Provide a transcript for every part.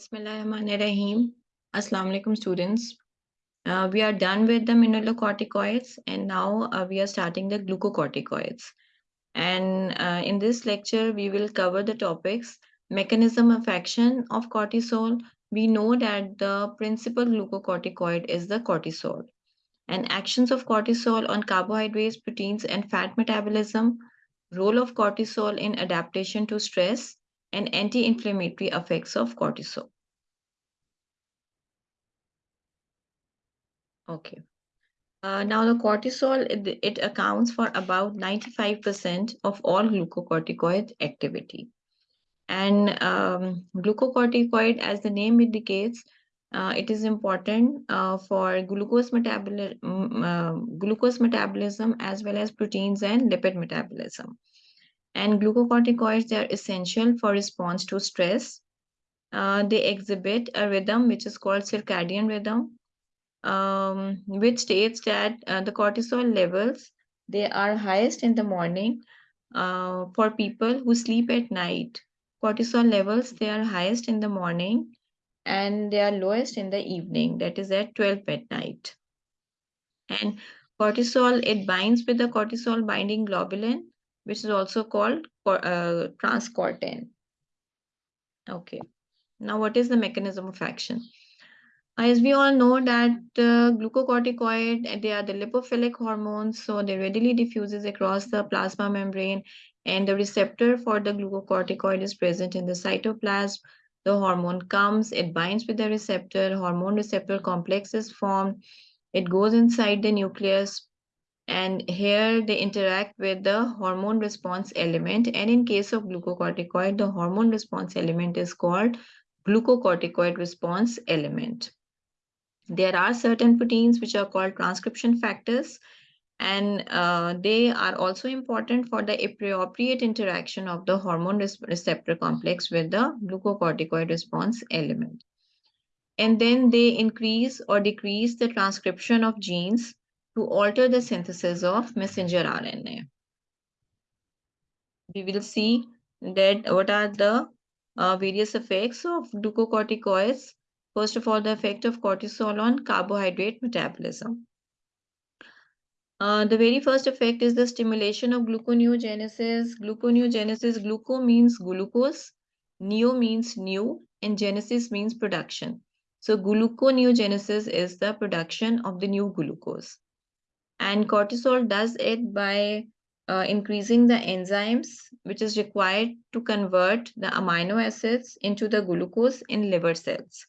Bismillahirrahmanirrahim. Assalamu alaikum students. Uh, we are done with the mineralocorticoids and now uh, we are starting the glucocorticoids. And uh, in this lecture, we will cover the topics mechanism of action of cortisol. We know that the principal glucocorticoid is the cortisol and actions of cortisol on carbohydrates, proteins, and fat metabolism, role of cortisol in adaptation to stress, and anti-inflammatory effects of cortisol. Okay. Uh, now the cortisol, it, it, accounts for about 95% of all glucocorticoid activity. And um, glucocorticoid, as the name indicates, uh, it is important uh, for glucose, metaboli uh, glucose metabolism as well as proteins and lipid metabolism. And glucocorticoids, they are essential for response to stress. Uh, they exhibit a rhythm which is called circadian rhythm, um, which states that uh, the cortisol levels, they are highest in the morning uh, for people who sleep at night. Cortisol levels, they are highest in the morning and they are lowest in the evening, that is at 12 at night. And cortisol, it binds with the cortisol binding globulin which is also called uh, transcortin. Okay, now what is the mechanism of action? As we all know that uh, glucocorticoid, they are the lipophilic hormones, so they readily diffuses across the plasma membrane and the receptor for the glucocorticoid is present in the cytoplasm. The hormone comes, it binds with the receptor, hormone receptor complex is formed, it goes inside the nucleus, and here they interact with the hormone response element. And in case of glucocorticoid the hormone response element is called glucocorticoid response element. There are certain proteins which are called transcription factors and uh, they are also important for the appropriate interaction of the hormone receptor complex with the glucocorticoid response element. And then they increase or decrease the transcription of genes to alter the synthesis of messenger RNA. We will see that what are the uh, various effects of glucocorticoids. First of all, the effect of cortisol on carbohydrate metabolism. Uh, the very first effect is the stimulation of gluconeogenesis. Gluconeogenesis, gluco means glucose, neo means new, and genesis means production. So gluconeogenesis is the production of the new glucose. And cortisol does it by uh, increasing the enzymes which is required to convert the amino acids into the glucose in liver cells.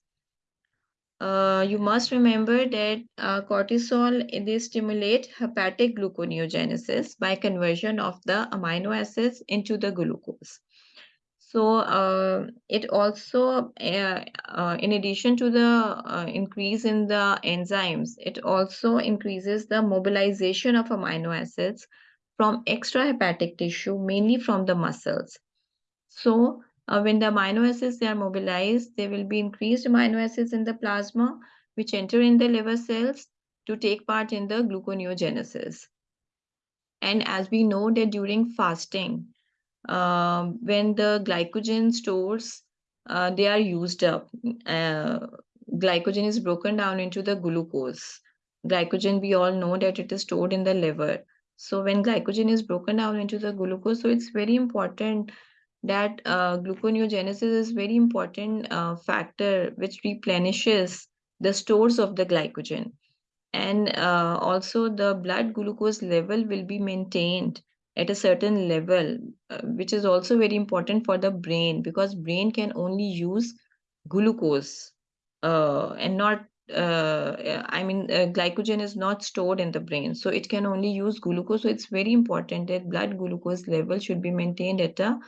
Uh, you must remember that uh, cortisol, they stimulate hepatic gluconeogenesis by conversion of the amino acids into the glucose. So uh, it also, uh, uh, in addition to the uh, increase in the enzymes, it also increases the mobilization of amino acids from extrahepatic tissue, mainly from the muscles. So uh, when the amino acids they are mobilized, there will be increased amino acids in the plasma, which enter in the liver cells to take part in the gluconeogenesis. And as we know that during fasting, um, when the glycogen stores uh, they are used up uh, glycogen is broken down into the glucose. Glycogen we all know that it is stored in the liver. So when glycogen is broken down into the glucose so it's very important that uh, gluconeogenesis is very important uh, factor which replenishes the stores of the glycogen. And uh, also the blood glucose level will be maintained at a certain level uh, which is also very important for the brain because brain can only use glucose uh, and not uh, I mean, uh, glycogen is not stored in the brain, so it can only use glucose. So it's very important that blood glucose level should be maintained at a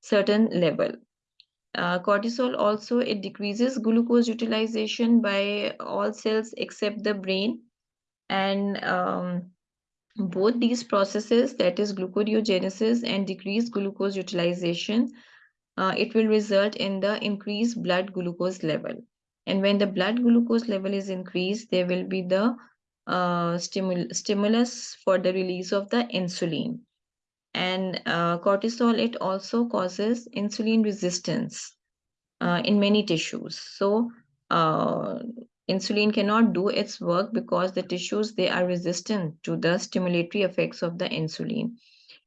certain level. Uh, cortisol also, it decreases glucose utilization by all cells except the brain. And um, both these processes, that is gluconeogenesis and decreased glucose utilization, uh, it will result in the increased blood glucose level. And when the blood glucose level is increased, there will be the uh, stimul stimulus for the release of the insulin. And uh, cortisol, it also causes insulin resistance. uh, in many tissues. So uh, insulin cannot do its work because the tissues they are resistant to the stimulatory effects of the insulin.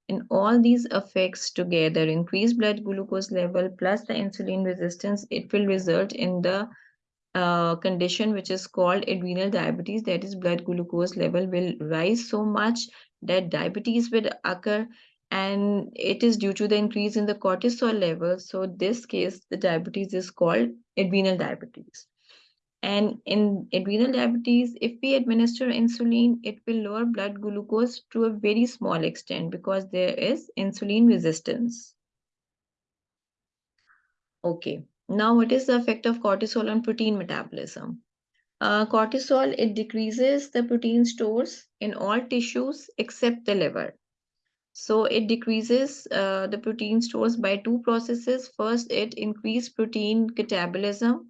And all these effects together, increased blood glucose level plus the insulin resistance, it will result in the uh, condition which is called adrenal diabetes. That is blood glucose level will rise so much that diabetes will occur and it is due to the increase in the cortisol level. So this case the diabetes is called adrenal diabetes and in adrenal diabetes if we administer insulin it will lower blood glucose to a very small extent because there is insulin resistance okay now, what is the effect of cortisol on protein metabolism? Uh, cortisol, it decreases the protein stores in all tissues except the liver. So it decreases uh, the protein stores by two processes. First, it increases protein catabolism,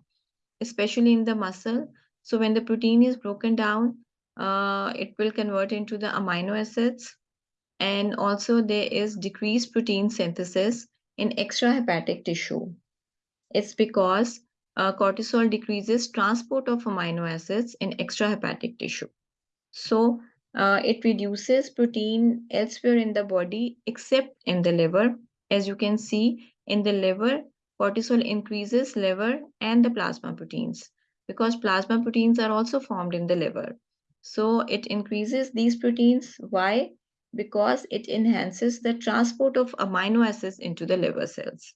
especially in the muscle. So when the protein is broken down, uh, it will convert into the amino acids. And also there is decreased protein synthesis in extrahepatic tissue. It's because uh, cortisol decreases transport of amino acids in extrahepatic tissue. So uh, it reduces protein elsewhere in the body except in the liver. As you can see in the liver, cortisol increases liver and the plasma proteins because plasma proteins are also formed in the liver. So it increases these proteins. Why? Because it enhances the transport of amino acids into the liver cells.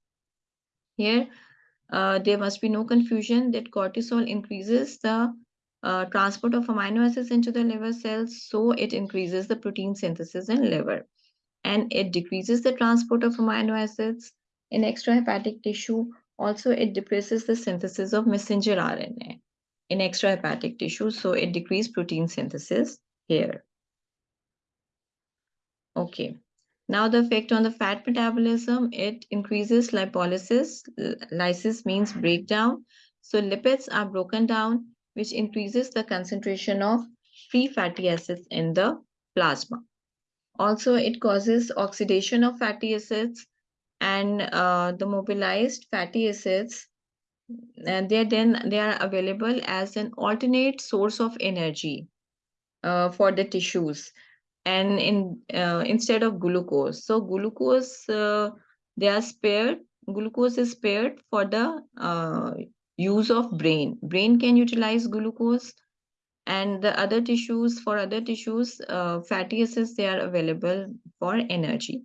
Here, uh, there must be no confusion that cortisol increases the uh, transport of amino acids into the liver cells, so it increases the protein synthesis in liver. And it decreases the transport of amino acids in extrahepatic tissue. Also, it depresses the synthesis of messenger RNA in extrahepatic tissue, so it decreases protein synthesis here. Okay. Now the effect on the fat metabolism, it increases lipolysis. Lysis means breakdown. So lipids are broken down, which increases the concentration of free fatty acids in the plasma. Also, it causes oxidation of fatty acids and uh, the mobilized fatty acids and they then they are available as an alternate source of energy uh, for the tissues and in uh, instead of glucose. So glucose uh, they are spared glucose is spared for the uh, use of brain. Brain can utilize glucose and the other tissues for other tissues uh, fatty acids they are available for energy.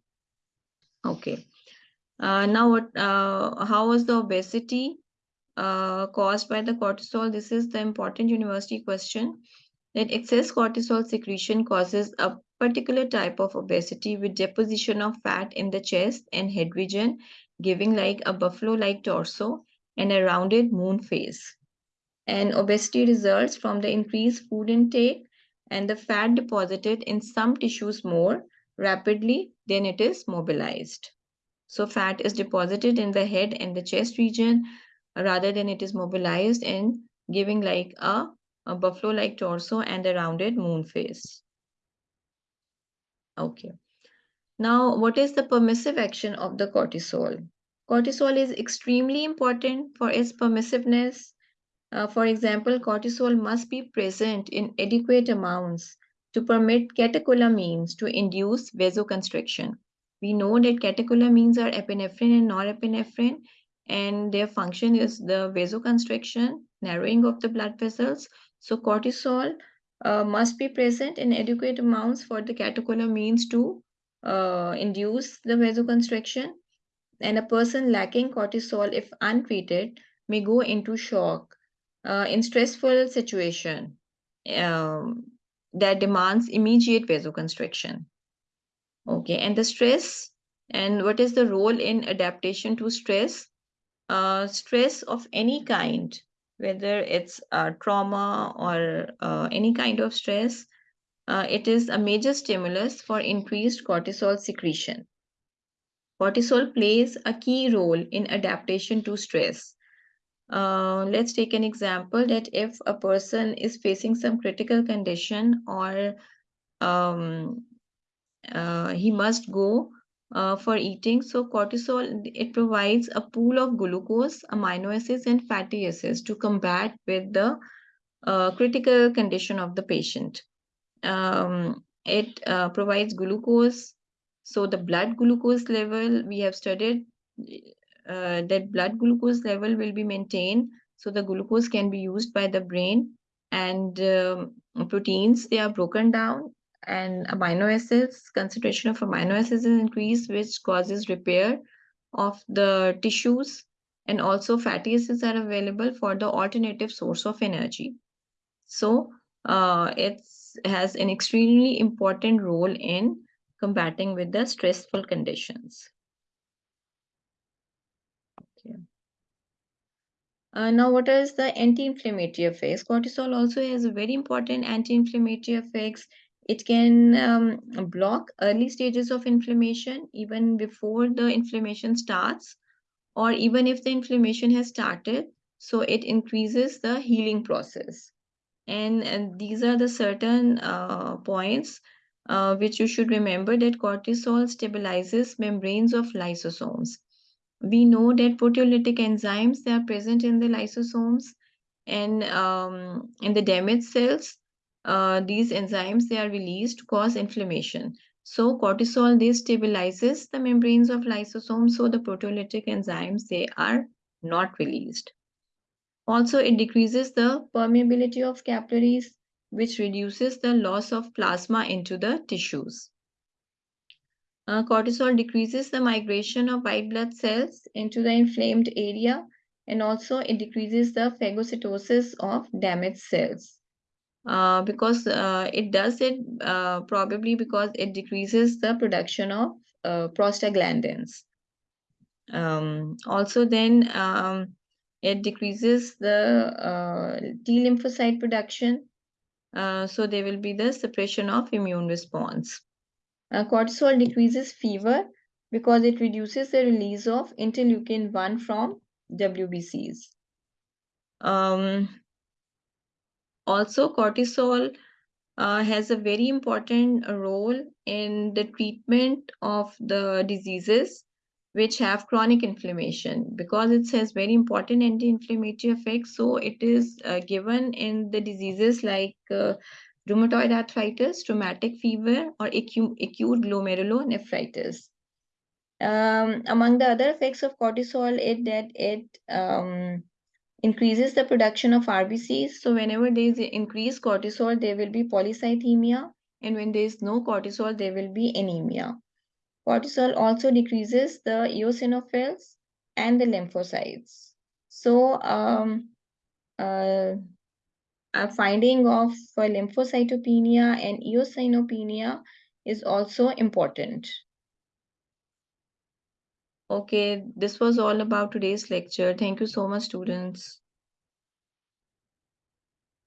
Okay uh, now what uh, how was the obesity caused by the cortisol this is the important university question that excess cortisol secretion causes a particular type of obesity with deposition of fat in the chest and head region, giving like a buffalo-like torso and a rounded moon face. And obesity results from the increased food intake and the fat deposited in some tissues more rapidly than it is mobilized. So fat is deposited in the head and the chest region rather than it is mobilized and giving like a a buffalo-like torso and a rounded moon face. Okay. Now, what is the permissive action of the cortisol? Cortisol is extremely important for its permissiveness. Uh, for example, cortisol must be present in adequate amounts to permit catecholamines to induce vasoconstriction. We know that catecholamines are epinephrine and norepinephrine, and their function is the vasoconstriction, narrowing of the blood vessels. So cortisol uh, must be present in adequate amounts for the catecholamines to uh, induce the vasoconstriction. And a person lacking cortisol, if untreated, may go into shock uh, in stressful situation um, that demands immediate vasoconstriction. Okay, and the stress and what is the role in adaptation to stress? Uh, stress of any kind whether it's trauma or uh, any kind of stress, uh, it is a major stimulus for increased cortisol secretion. Cortisol plays a key role in adaptation to stress. Uh, let's take an example that if a person is facing some critical condition or um, uh, he must go uh, for eating. So cortisol, it provides a pool of glucose, amino acids, and fatty acids to combat with the uh, critical condition of the patient. Um, it uh, provides glucose. So the blood glucose level, we have studied uh, that blood glucose level will be maintained. So the glucose can be used by the brain and um, proteins, they are broken down and amino acids, concentration of amino acids is increased, which causes repair of the tissues. And also fatty acids are available for the alternative source of energy. So uh, it has an extremely important role in combating with the stressful conditions. Okay. Uh, now, what is the anti-inflammatory effects? Cortisol also has a very important anti-inflammatory effects. It can um, block early stages of inflammation even before the inflammation starts or even if the inflammation has started. So it increases the healing process. And, and these are the certain uh, points uh, which you should remember that cortisol stabilizes membranes of lysosomes. We know that proteolytic enzymes, they are present in the lysosomes and um, in the damaged cells uh, these enzymes they are released to cause inflammation. So cortisol they stabilizes the membranes of lysosomes so the proteolytic enzymes they are not released. Also it decreases the permeability of capillaries which reduces the loss of plasma into the tissues. Uh, cortisol decreases the migration of white blood cells into the inflamed area and also it decreases the phagocytosis of damaged cells. Uh, because uh, it does it uh, probably because it decreases the production of uh, prostaglandins. Um, also then um, it decreases the uh, T lymphocyte production. So there will be the suppression of immune response. cortisol decreases fever because it reduces the release of interleukin 1 from WBCs. Um, also, cortisol uh, has a very important role in the treatment of the diseases which have chronic inflammation because it has very important anti-inflammatory effects. So it is uh, given in the diseases like uh, rheumatoid arthritis, rheumatic fever, or acute, acute glomerulonephritis. Um, among the other effects of cortisol, it that it um, increases the production of RBCs. So whenever there is increased cortisol, there will be polycythemia. And when there is no cortisol, there will be anemia. Cortisol also decreases the eosinophils and the lymphocytes. So um, uh, a finding of lymphocytopenia and eosinopenia is also important. Okay, this was all about today's lecture. Thank you so much, students.